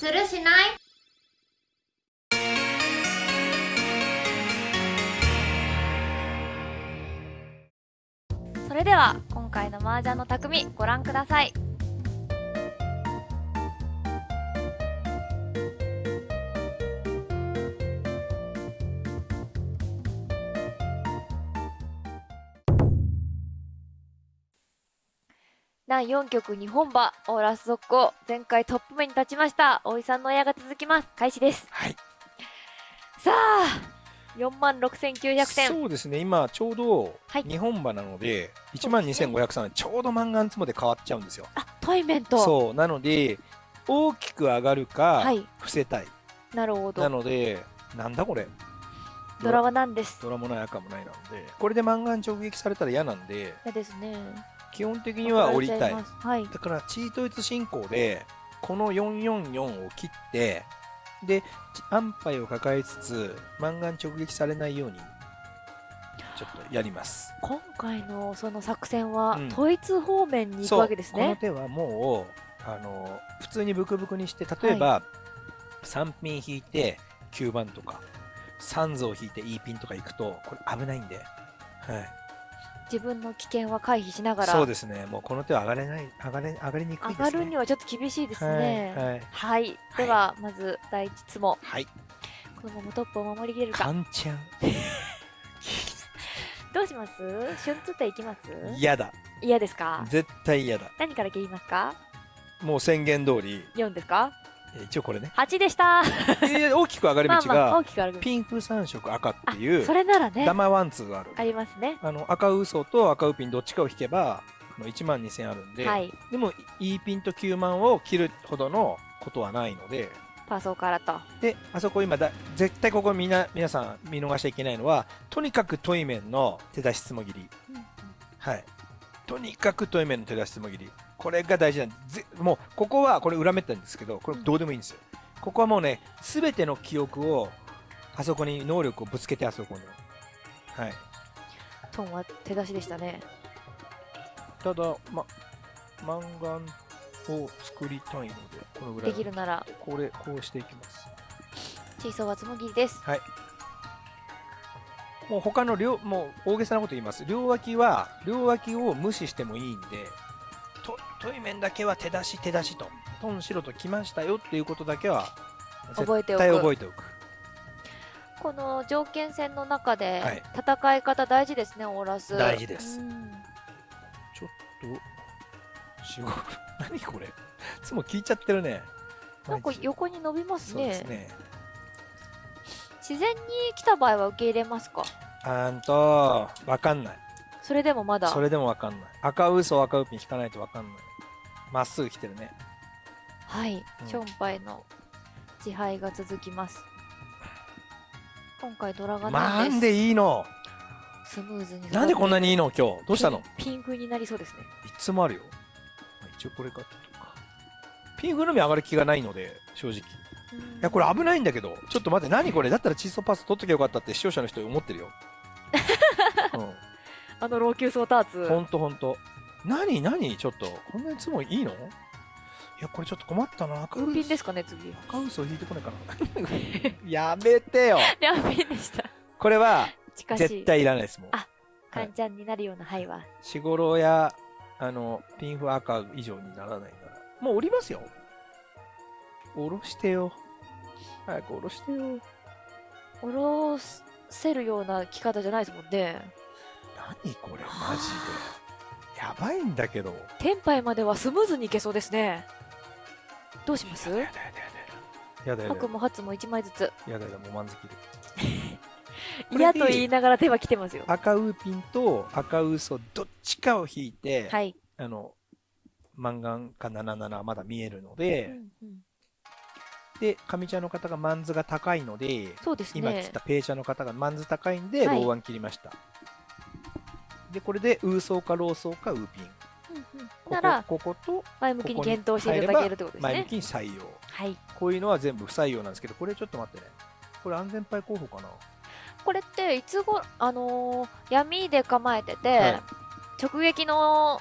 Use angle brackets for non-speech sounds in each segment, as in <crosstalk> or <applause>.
するしない？それでは今回の麻雀の匠ご覧ください。第4局日本馬オーラス速攻前回トップ目に立ちました大井さんの親が続きます。開始です。はい。さあ4万6900点。そうですね、今ちょうどはい。日本馬なので、1万2503円、ちょうどマンガンツモで変わっちゃうんですよ。あトイメントそう、なので、大きく上がるかはい、伏せたい。なるほなどので、なんだこれ。ドラは何です。ドラもない赤もないなので、これでマンガン直撃されたら嫌なんで、嫌ですね基本的には降りたい。はい。だから、チートイツ進行で、この444を切って、で、安牌を抱えつつ、マンガン直撃されないように、ちょっとやります。今回のその作戦はうん。統一方面に行くわけですこのね、手はもう、あの、普通にブクブクにして、例えば、3ピン引いて9番とか、3図を引いて E ピンとか行くと、これ危ないんで、はい。自分の危険は回避しながらそうですね。もうこの手は上がれない、上がれ、上がりにくいですね。上がるにはちょっと厳しいですねはい。はい。はい、ではまず第一質問はい。このままトップを守りきれるかカンちゃん。<laughs> どうします？春ツっていきます？嫌だ。嫌ですか？絶対嫌だ。何から切りますか？もう宣言通り、4ですか？え一応これね。8でした。大きく上がり道が、きくあるピンク3色赤ってあいうそ、れならね。ダマワンツーがある。ありますね。あの赤嘘と赤ウピンどっちかを引けばあの1万2000あるんで、はい。でも E ピンと9万を切るほどのことはないので。パーソーからと。であそこ今だ絶対ここみんな皆さん見逃しちゃいけないのはとにかくトイメンの手出しつもぎり。はいとにかくトイメンの手出しつもぎりこれが大事なんで。ぜもうここはこれ裏めったんですけどこれどうでもいいんですよ。ここはもうね全ての記憶をあそこに能力をぶつけてあそこに。はい。トンは手出しでしたね。ただ、ま、マンガンを作りたいので、このぐらい。で。きるなら。これ、こうしていきます。チーソーはつもぎりですもう他の両、もう大げさなこと言います。両脇は、両脇を無視してもいいんで、と、トイメンだけは手出し手出しと、トンシロと来ましたよっていうことだけは、覚えておく絶対覚えておく。この条件戦の中ではい戦い方大事ですね、オーラス大事ですうんちょっと、仕事、<laughs> 何これ？いつも聞いちゃってるね。なんか横に伸びますそうでねすね。自然に来た場合は受け入れますか？あーんと、わかんない。それでもまだ？それでもわかんない。赤嘘赤ウピン引かないとわかんない。まっすぐ来てるね。はい、うんションパイの自敗が続きます今回ドラがななんですんでいいの？スムーズになんでこんなにいいの？今日。どうしたの？ピンピンフになりそうですねいつもあるよ。まあ一応これかとか。ピンフのみ上がる気がないので、正直。いや、これ危ないんだけど。ちょっと待って、何これ？だったらチーソーパス取っときゃよかったって視聴者の人思ってるよ。<laughs> あの老朽層ターツうん。ほんとほんと。何何？ちょっと。こんなにいつもいいの？いや、これちょっと困ったな。赤嘘ウーピンですかね次赤嘘引いてこないかな。<laughs> やめてよ。いやピンでしたこれは絶対いらないですもん。あカンちゃんになるような牌はしごろや、あの、ピンフ赤以上にならないなら。もう降りますよ。降ろしてよ。早く降ろしてよ。下ろせるような着方じゃないですもんね何これ、マジで。やばいんだけど。テンパイまではスムーズにいけそうですねどうします？やだやだやだやだ。やだやだ白も初も1枚ずつやだやだ、もう満足で。<laughs> 嫌と言いながら手は来てますよ赤ウーピンと赤ウソどっちかを引いて、はい、あの、マンガンか77はまだ見えるのうで、んうんで、上茶の方がマンズが高いので、そうです今ね来たペイ茶の方がマンズ高いんで、はい。ローワン切りました。で、これで、ウーソーかローソーかウーピン。うんうん。ここならここと前向きに検討していただけるってことです前向ねきに採用。はい。こういうのは全部不採用なんですけど、これちょっと待ってね。これ安全牌候補かな？これっていつごあのー闇で構えてて、はい。直撃の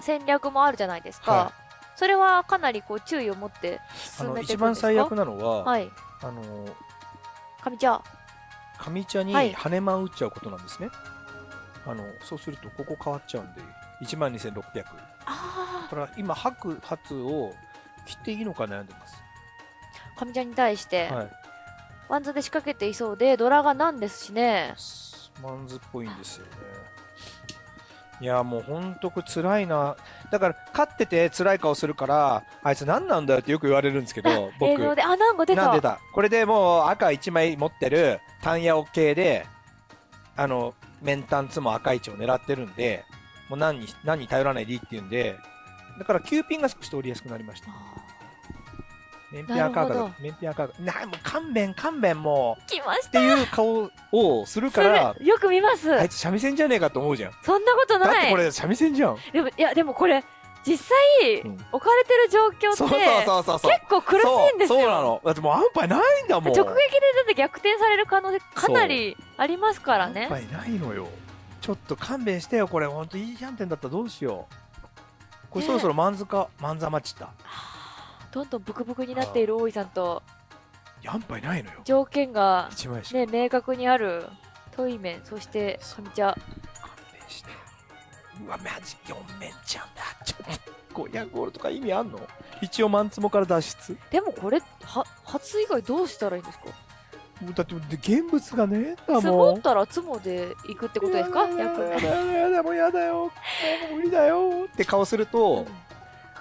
戦略もあるじゃないですか、はそれはかなりこう注意を持ってあ進のめていくんですか？一番最悪なのは、はい。あの上茶。上茶にはい。羽間を打っちゃうことなんですね、あのそうするとここ変わっちゃうんで1万2600あだから今白髪を切っていいのか悩んでます、あ上茶に対して、はい。ワンズで仕掛けていそうでドラがなんですしね。マンズっぽいんですよねいやもうほんとこれ辛いな。だから勝ってて辛い顔するからあいつ何なんだよってよく言われるんですけど映僕。像で。あなんか出た。なんでだこれでもう赤1枚持ってる単ヤオ系であのメンタンツも赤い位置を狙ってるんでもう何に何に頼らないでいいっていうんでだから9ピンが少し通りやすくなりましたメンピア赤がア赤がなもう勘弁勘弁もう。来ましっていう顔をするたからよく見ます。あいつ三味線じゃねえかと思うじゃん。そんなことだっないてこれ三味線じゃん。でもいやでもこれ実際、うん。置かれてる状況ってそうそうそうそう結構苦しいんですよ。そうなの。だってもう安牌ないんだもん。直撃でだって逆転される可能性かなりありますからね。安牌ないのよ。ちょっと勘弁してよこれ。ほんといいキャンテンだったらどうしよう。これねそろそろマンズかマンザマッチだどんどんブクブクになっている大井さんと。安牌ないのよ。条件がね明確にあるトイメンそして上茶勘弁して。うわマジ4面ちゃんだ。ちょっと500ゴールとか意味あんの？一応マンツモから脱出。でもこれは初以外どうしたらいいんですか？だって現物がね積もんもったら積もで行くってことですか？やだやだやだもうやだよもう無理だよ。って顔すると、うん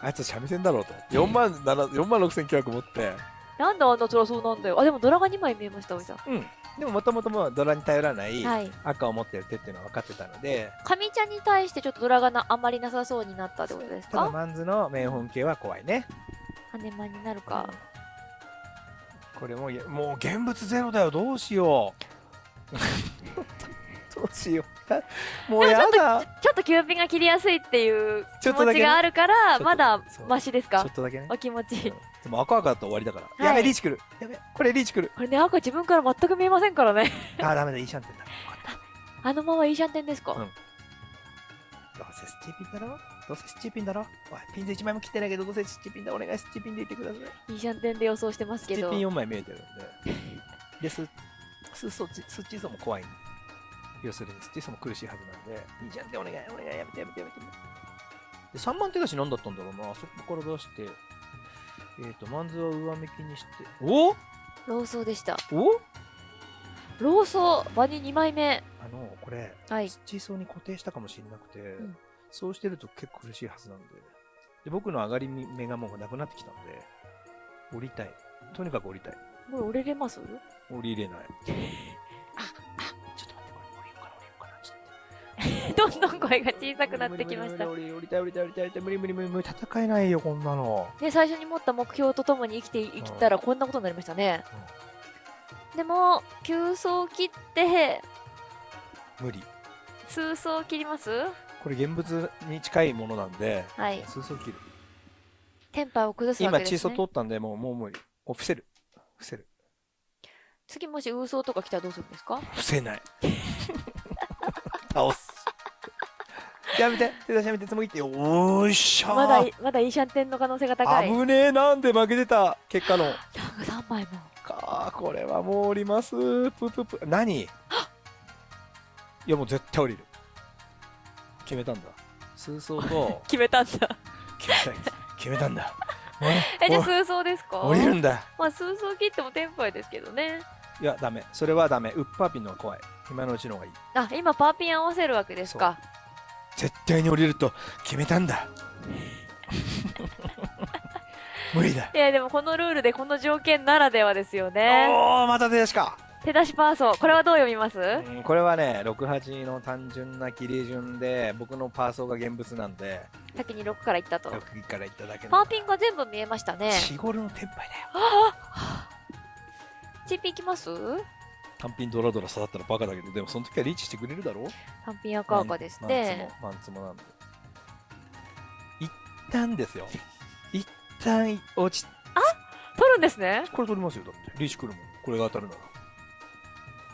あいつ三味線だろうと4万7 4万6900持って。なんであんな辛そうなんだよ。あでもドラが2枚見えました大井さん。うん。でももともともうドラに頼らないはい。赤を持ってる手っていうのは分かってたので、上茶に対してちょっとドラがなあまりなさそうになったってことですか？ただマンズのメンホン系は怖いね。羽間になるか、これもういやもう現物ゼロだよ。どうしよう。<laughs> どうしよう。や <laughs> もうやだ。ちょっとキューピンが切りやすいっていう気持ちがあるからまだマシですか？ちょっとだけね。お気持ち。うん。でも赤赤だと終わりだから、はい。やべリーチ来る。やべこれリーチ来る。これね赤自分から全く見えませんからね。<laughs> あーダメだいいシャンテンだ。あのままいいシャンテンですか、うん。どうせスチーピンだろ？どうせスチーピンだろ？おいピンズ1枚も切ってないけどどうせスチーピンだお願いスチーピンでいてください。いいシャンテンで予想してますけど。スチーピン4枚見えてるんで。でススススチーソも怖い要するにスチーソも苦しいはずなんで。いいじゃんってお願いお願いやめてやめてやめて。で3万手出し何だったんだろうな。そこから出してえっ、ー、とマンズは上向きにして。お？ローソーでした。お？ローソー場に2枚目。あのこれはい。スチーソーに固定したかもしれなくて、ん。そうしてると結構苦しいはずなんで。で僕の上がり目がもうなくなってきたんで降りたい。とにかく降りたい。これ折れれます？降りれない <laughs> どんどん声が小さくなってきました。無理無理無理無理無理無理無理戦えないよこんなのね最初に持った目標とともに生きていきたらこんなことになりましたね、でも急走切って無理数走切りますこれ現物に近いものなんではい数層切るテンパを崩すわ今チーけです、ね、ソ通ったんでもうもう無理もう伏せる伏せる次もしウーソーとか来たらどうするんですか伏せない倒すやめて手出しやめてつもぎってよおーしゃーまだまだイーシャンテンの可能性が高い危ねえなんで負けてた結果のなんか3枚もかこれはもう降りますプププ何いやもう絶対降りる決めたんだ数層と決めたんだ決めた決めたんだえじゃあ数走ですか降りるんだまあ数走切ってもテンパイですけどねいやダメそれはダメウッパーピンの方が怖い今のうちの方がいいあ今パーピン合わせるわけですか絶対に降りると決めたんだ。<laughs> 無理だ。いやでもこのルールでこの条件ならではですよね。おおまた手出しか。手出しパーソーこれはどう読みます？うんこれはね68の単純な切り順で僕のパーソーが現物なんで先に6からいったと。6からいっただけパーピンが全部見えましたね。日頃のテンパイだよ。<gasps> チーピンいきます？単品ドラドラ育ったらバカだけどでもその時はリーチしてくれるだろう？単品赤赤ですね。マンツモなんで一旦ですよ。一旦落ち取るんですね？これ取りますよだって。リーチ来るもん。これが当たるな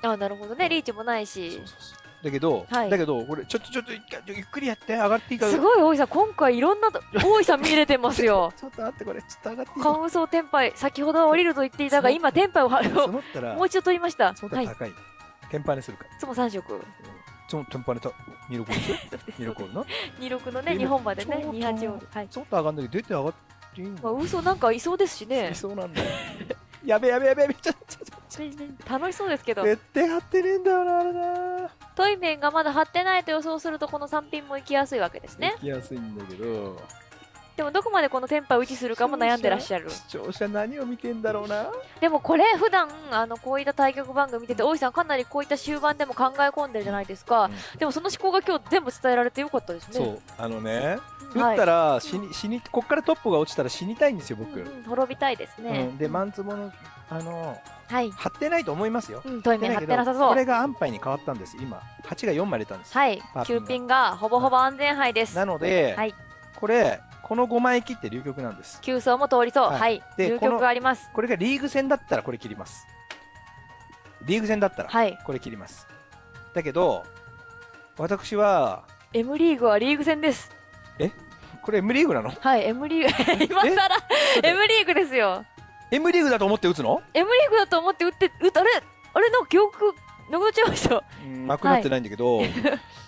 ら。あなるほどね。リーチもないし。そうそうそうだけど、はい。だけどこれちょっとちょっとゆっくりやって上がっていいかすごい大井さん今回いろんなと大井さん見れてますよ。<laughs> ちょっと待ってこれちょっと上がっていいカウンソーテンパイ先ほどは降りると言っていたがそう。今テンパイをもう一度取りました。はい積もったら高い、天パにするか。いつも3色。その天パネと二六 <laughs> 二六の？な26のね今日本までねちょうど28オールはい。ちょっと上がんだけど出て上がっていいんだまあ嘘なんかいそうですしね。いそうなんだよ。やべやべやべやべちょっとちょ。っ楽しそうですけど。と絶対張ってねえんだよなあれなトイメンがまだ張ってないと予想するとこの3ピンも行きやすいわけですね。行きやすいんだけど。でもどこまでこのテンパイを維持するかも悩んでらっしゃる。視聴者何を見てんだろうな。でもこれ普段あのこういった対局番組見てて大井さんかなりこういった終盤でも考え込んでるじゃないですか、でもその思考が今日全部伝えられてよかったですね。そう。あのねうん。打ったら死に死にこっからトップが落ちたら死にたいんですよ僕、うんうん。滅びたいですうね、ん。でマンツボのあのはい、張ってないと思いますよ。うん、トイメン張張ってなさそう。これが安牌に変わったんです。今8が4枚出たんです、はい。パーピンが9ピンがほぼほぼ安全牌です。なので、はい。これこの5枚切って流曲なんです。9層も通りそう。はい。はい。流局があります。これがリーグ戦だったらこれ切ります。リーグ戦だったらはい。これ切ります。だけど私は M リーグはリーグ戦です。これ M リーグなの？はい。M リーグ <laughs> 今更 M リーグですよ M リーグだと思って打つの？M リーグだと思って打って打ったあれあれの記憶なくなっちゃいました。うん。なくなってないんだけど、い、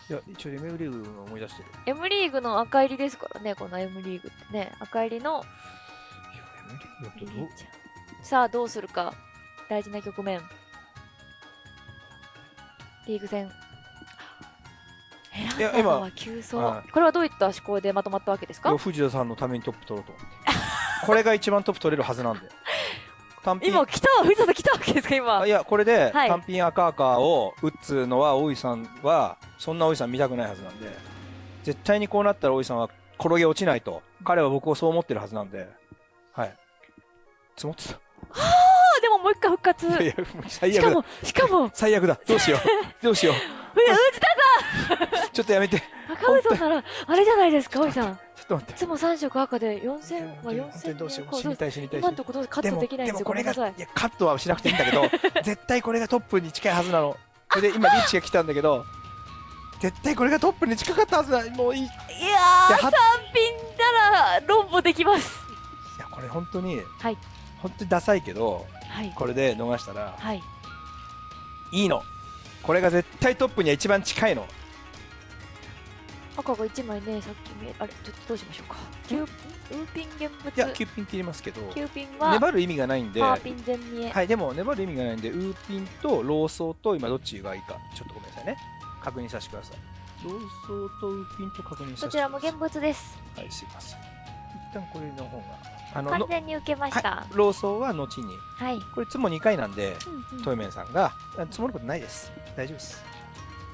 や一応 M リーグの思い出してる。M リーグの赤入りですからねこの M リーグってね。赤入りのいや M リーグだとどう？さあどうするか。大事な局面。リーグ戦。いや選んだのは急走。はこれはどういった思考でまとまったわけですか？藤田さんのためにトップ取ろうと。思ってこれが一番トップ取れるはずなんで単品。今来た藤田さん来たわけですか今。あいやこれではい。単品赤赤を打つのは大井さんはそんな大井さん見たくないはずなんで。絶対にこうなったら大井さんは転げ落ちないと。彼は僕をそう思ってるはずなんで。はい。積もってた。あでももう一回復活。いや最悪だ。しかもしかも。最悪だ。どうしよう。<laughs> どうしよう。藤田ちょっとやめて。ち赤尾さんならあれじゃないですか大井さんと待って。いつも3色赤で4000は本当にどうしよう死4000にたい死にたい。今のところカットできないんですよ。もこれがごめんなさい。いやカットはしなくていいんだけど <laughs> 絶対これがトップに近いはずなの。それで今リーチが来たんだけど絶対これがトップに近かったはずだもういい。いいやーいや3はピンなら論破できます。やこれ本当にはい。本当にダサいけどはい。これで逃したらはい。いいの。これが絶対トップには一番近いの赤が1枚ねさっき見えあれちょっとどうしましょうか。9ウーピン現物。いや9ピン切りますけど。9ピンは粘る意味がないんで。パーピン全見え。はいでも粘る意味がないんでウーピンとローソーと今どっちがいいか。ちょっとごめんなさいね。確認させてください。ローソーとウーピンと確認させてください。どちらも現物です。はいすいません。一旦これの方があの完の全に受けました。はい、ローソーは後に。はい、これいつも2回なんでうんうん。トイメンさんがあ積もることないです。大丈夫です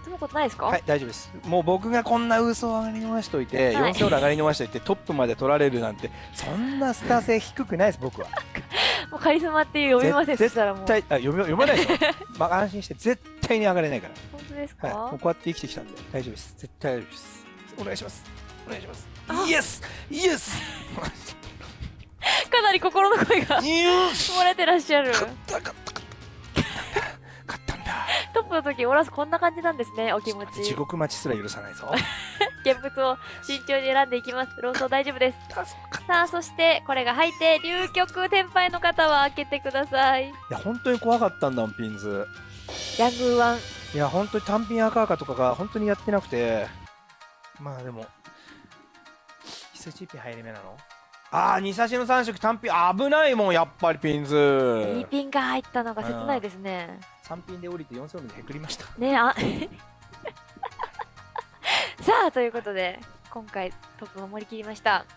そのことないですか、はい大丈夫です。もう僕がこんな嘘上がり逃しといて、はい。4勝上がり逃しといてトップまで取られるなんてそんなスター性低くないです僕は。<laughs> もうカリスマっていう読みませんぜそしたらもう。絶対あ読め読まないでしょ、<laughs> まあ、安心して絶対に上がれないから。本当ですか、はい、もうこうやって生きてきたんで大丈夫です。絶対大丈夫です。お願いします。お願いします。あ。イエス！イエス！<laughs> かなり心の声が漏れてらっしゃる。勝った勝っップの時オラスこんな感じなんですねお気持ち。地獄待ちすら許さないぞ。<laughs> 現物を慎重に選んでいきます。ローソー大丈夫です。さあそしてこれが入って流局天敗の方は開けてください。いや本当に怖かったんだもんピンズ。ヤングーワン。いや本当に単品赤赤とかが本当にやってなくて。まあでも必須チピ入り目なの？ああ2差しの3色単品危ないもんやっぱりピンズ。いいピンが入ったのが切ないですね。3品で降りて4勝目でへくりました。ねあ。<laughs> さあということで今回トップを守りきりました。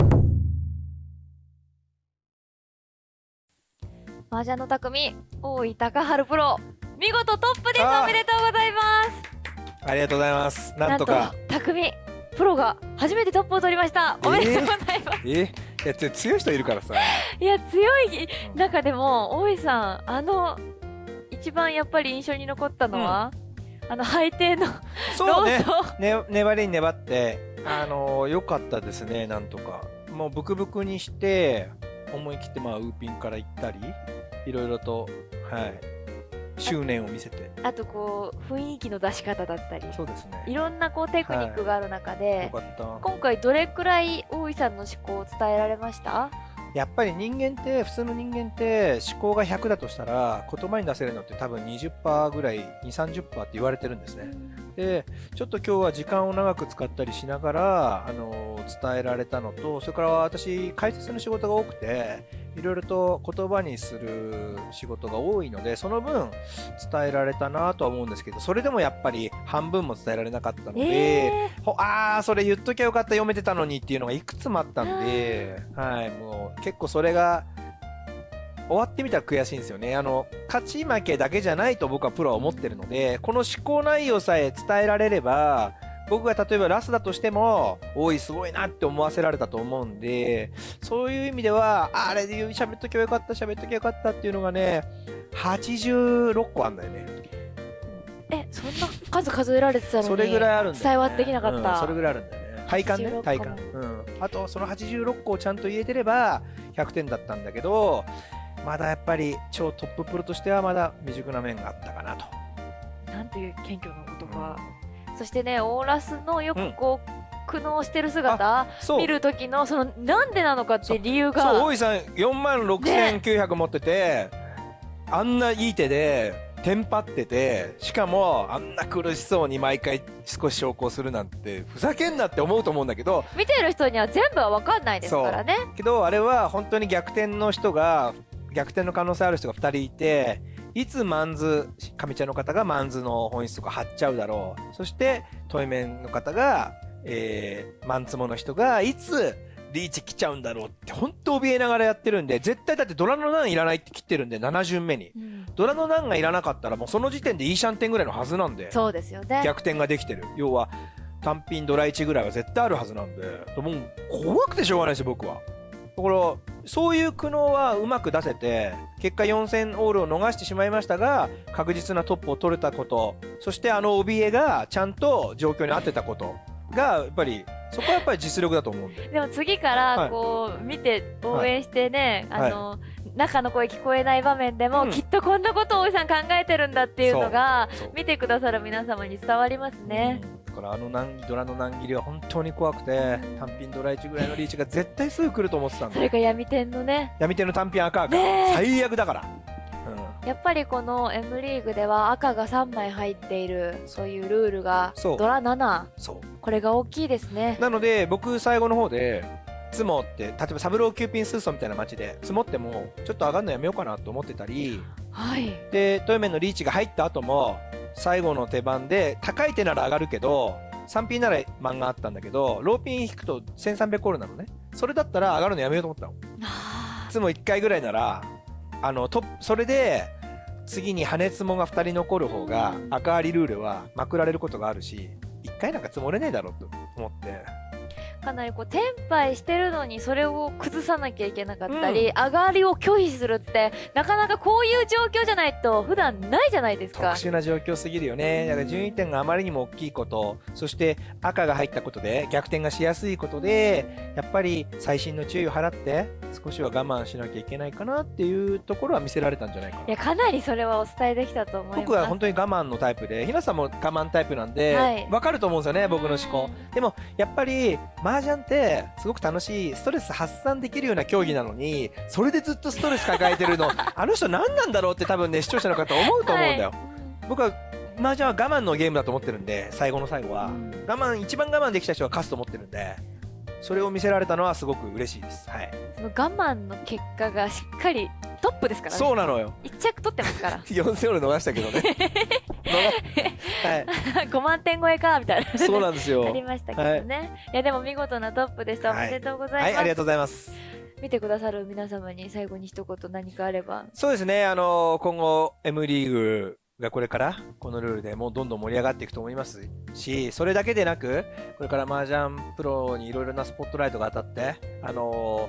麻雀の匠大井高春プロ。見事トップです。おめでとうございます。ありがとうございます。なんとか。匠プロが初めてトップを取りました。おめでとうございます、えいやつ強い人いるからさ。いや強い。中でも大井さんあの一番やっぱり印象に残ったのは、あの背底のそうね。ね粘りに粘ってあのー、よかったですねなんとか。もうブクブクにして思い切ってまあウーピンから行ったりいろいろとはい執念を見せて。あとこう雰囲気の出し方だったり。そうですね。いろんなこうテクニックがある中よで、かった。今回どれくらい大井さんの思考を伝えられました？やっぱり人間って普通の人間って思考が100だとしたら言葉に出せるのって多分20%ぐらい2 3 0って言われてるんですね。でちょっと今日は時間を長く使ったりしながらあの伝えられたのとそれから私解説の仕事が多くていろいろと言葉にする仕事が多いのでその分伝えられたなとは思うんですけどそれでもやっぱり半分も伝えられなかったので、えほあーそれ言っときゃよかった読めてたのにっていうのがいくつもあったんで、はい、もう結構それが終わってみたら悔しいんですよね。あの勝ち負けだけじゃないと僕はプロは思ってるのでこの思考内容さえ伝えられれば僕が例えばラスだとしても、おい、すごいなって思わせられたと思うんで、そういう意味では、ああれで喋っときゃよかった、喋っときゃよかったっていうのがね、86個あんだよね。ー、えそんな数数えられてたのにそれぐらいあるんだよ、ね。伝わってきなかったうんそれぐらいあるんだよね。体感ね86、体感。うん。あと、その86個をちゃんと言えてれば、100点だったんだけど、まだやっぱり超トッププロとしてはまだ未熟な面があったかなと。なんていう謙虚な言葉、そしてねオーラスのよくこう、苦悩してる姿。見る時のそのなんでなのかって理由そう、が大井さん4万6900持ってて、あんないい手で、テンパってて、しかもあんな苦しそうに毎回少し昇降するなんて、ふざけんなって思うと思うんだけど、見てる人には全部は分かんないですからね。けどあれは本当に逆転の人が逆転の可能性ある人が2人いていつマンズ上茶の方がマンズの本質とか張っちゃうだろう。そしてトイメンの方が、えーマンツモの人がいつリーチ来ちゃうんだろうって本当怯えながらやってるんで絶対だってドラの難いらないって切ってるんで7巡目に。うん。ドラの難がいらなかったらもうその時点でいいシャンテンぐらいのはずなんでそうですよね。逆転ができてる。要は単品ドラ1ぐらいは絶対あるはずなんで。もう怖くてしょうがないですよ僕は。だからそういう苦悩はうまく出せて結果4000オールを逃してしまいましたが確実なトップを取れたことそしてあの怯えがちゃんと状況に合ってたことがやっぱりそこはやっぱり実力だと思うんで <laughs> でも次かはい。らこう見て応援してね、はい。あの、中の声聞こえない場面でも、うん。きっとこんなことを大井さん考えてるんだっていうのが見てくださる皆様に伝わりますね。だからあの難ドラの難切りは本当に怖くて単品ドラ1ぐらいのリーチが絶対すぐ来ると思ってたんそれでが闇天のね。闇手の単品赤赤、ねえ。最悪だから、うん。やっぱりこの M リーグでは赤が3枚入っているそういうルールがそう。ドラ7そう。これが大きいですね。なので僕最後の方で積もって例えばサブローキューピンスーソンみたいな街で積もってもちょっと上がるのやめようかなと思ってたりはい。でトヨメンのリーチが入った後も最後の手番で高い手なら上がるけど3ピンなら漫画あったんだけどローピン引くと1300コールなのね。それだったら上がるのやめようと思ったの。あいつも1回ぐらいならあのとそれで次に羽つもが2人残る方が赤ありルールはまくられることがあるし1回なんか積もれねえだろうと思って。ーかなりこうテンパイしてるのにそれを崩さなきゃいけなかったり、上がりを拒否するってなかなかこういう状況じゃないと普段ないじゃないです特か。殊な状況すぎるよね。だから順位点があまりにも大きいこと、そして赤が入ったことで逆転がしやすいことで、やっぱり細心の注意を払って少しは我慢しなきゃいけないかなっていうところは見せられたんじゃないかな。いやかなりそれはお伝えできたと思います。僕は本当に我慢のタイプで、ひなさんも我慢タイプなんで、わ、はいかると思うんですよね、僕の思考。でも、やっぱり、麻雀って、すごく楽しい、ストレス発散できるような競技なのに、それでずっとストレス抱えてるの、<laughs> あの人何なんだろうって多分ね、視聴者の方思うと思うんだよ。はい。僕は麻雀は我慢のゲームだと思ってるんで最後の最後は、うん。我慢一番我慢できた人が勝つと思ってるんでそれを見せられたのはすごく嬉しいです。はい。その我慢の結果がしっかりトップですからね。そうなのよ。一着取ってますから。4戦俺逃したけどね <laughs> 逃 <laughs> は5万点超えかみたいな。いそうなんですよ。ありましたけどね、い、やでも見事なトップでしたおはい。めでとうございます、はいありがとうございます。見てくださる皆様に最後に一言何かあれば。そうですね。あの今後 M リーグがこれからこのルールでもうどんどん盛り上がっていくと思いますしそれだけでなくこれから麻雀プロにいろいろなスポットライトが当たってあの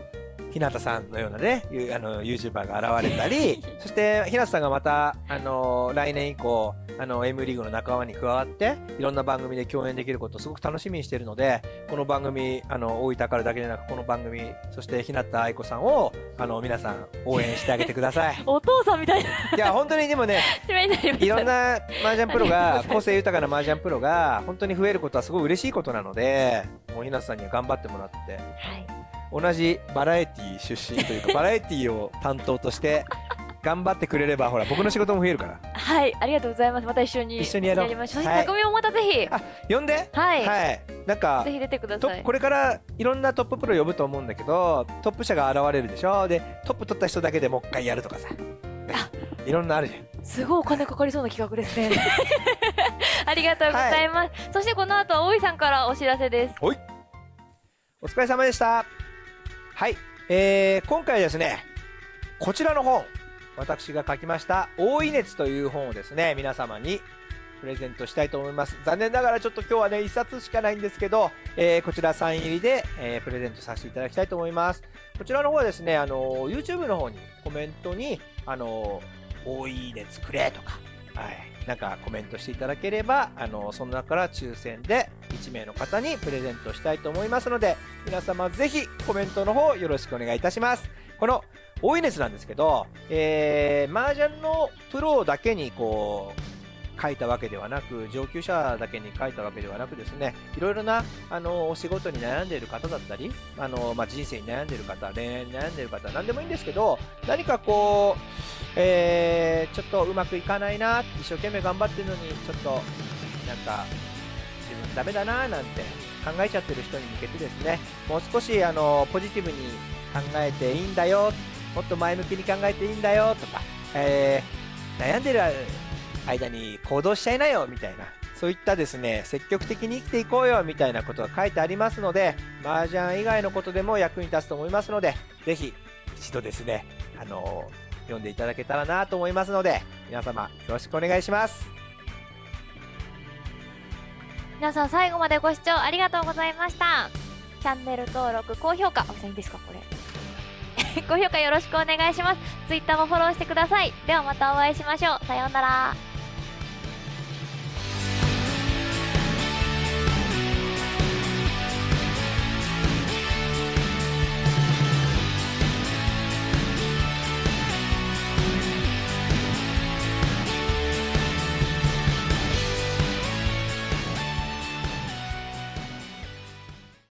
日向さんのようなね、ゆあの、YouTuber が現れたり、<laughs> そして、日向さんがまた、あの、来年以降、あの、M リーグの仲間に加わって、いろんな番組で共演できることをすごく楽しみにしているので、この番組、あの、大分からだけでなく、この番組、そして日向愛子さんを、あの、皆さん応援してあげてください。<laughs> お父さんみたいな。いや、本当にでもね、<laughs> いろんな麻雀プロが個性豊かな麻雀プロが本当に増えることはすごい嬉しいことなのでもう日向さんには頑張ってもらってはい同じバラエティ出身というか <laughs> バラエティを担当として頑張ってくれればほら僕の仕事も増えるから。はいありがとうございます。また一緒に一緒にやろう。りましょう。そはい。匠もまたぜひ。あ呼んで？はい、はい。なんかぜひ出てください。とこれからいろんなトッププロ呼ぶと思うんだけどトップ者が現れるでしょ？でトップ取った人だけでもう一回やるとかさ、ね。いろんなあるじゃん。すごいお金かかりそうな企画ですね。ありがとうございます、そしてこの後は大井さんからお知らせですお疲れ様でした。はい、えー、今回ですね、こちらの本、私が書きました、大い熱という本をですね、皆様にプレゼントしたいと思います。残念ながらちょっと今日はね、一冊しかないんですけど、えー、こちらサイン入りで、えー、プレゼントさせていただきたいと思います。こちらの方はですね、あの、YouTube の方にコメントに、あの、大い熱くれとか、はい、なんかコメントしていただければ、あの、その中から抽選で1名の方にプレゼントしたいと思いますので、皆様ぜひコメントの方よろしくお願いいたします。この大い熱なんですけど、えー、麻雀のプロだけにこう、書いたわけではなく、上級者だけに書いたわけではなくですね、いろいろな、あの、お仕事に悩んでいる方だったり、あの、まあ、人生に悩んでいる方、恋愛に悩んでいる方、何でもいいんですけど、何かこう、えー、ちょっとうまくいかないな、一生懸命頑張ってるのに、ちょっと、なんか、自分ダメだな、なんて考えちゃってる人に向けてですね、もう少し、あの、ポジティブに考えていいんだよ、もっと前向きに考えていいんだよ、とか、えー、悩んでる間に行動しちゃいなよ、みたいな。そういったですね、積極的に生きていこうよ、みたいなことが書いてありますので、麻雀以外のことでも役に立つと思いますので、ぜひ、一度ですね、あの読んでいただけたらなと思いますので、皆様よろしくお願いします。皆さん最後までご視聴ありがとうございました。チャンネル登録高評価。あいいんですかこれ。<laughs> 高評価よろしくお願いします。Twitter もフォローしてください。ではまたお会いしましょう。さようなら。